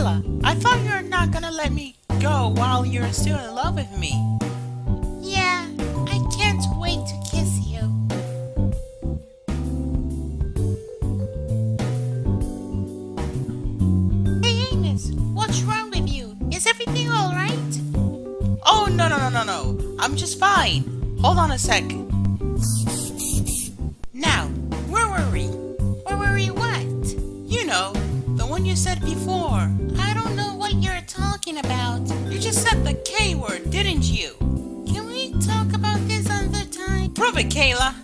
I thought you were not gonna let me go while you're still in love with me. Yeah, I can't wait to kiss you. Hey Amos, what's wrong with you? Is everything alright? Oh, no, no, no, no, no. I'm just fine. Hold on a sec. Now, one you said before. I don't know what you're talking about. You just said the K word, didn't you? Can we talk about this another time? Prove it, Kayla.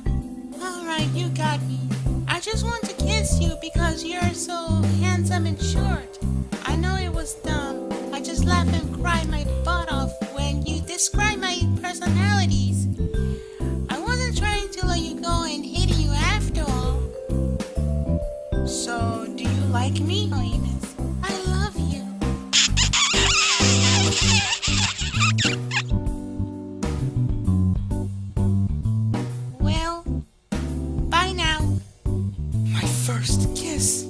Alright, you got me. I just want to kiss you because you're so handsome and short. I know it was dumb. I just laughed and cried my butt off when you described me? Oh, I love you. Well, bye now. My first kiss.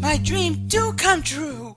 My dream do come true.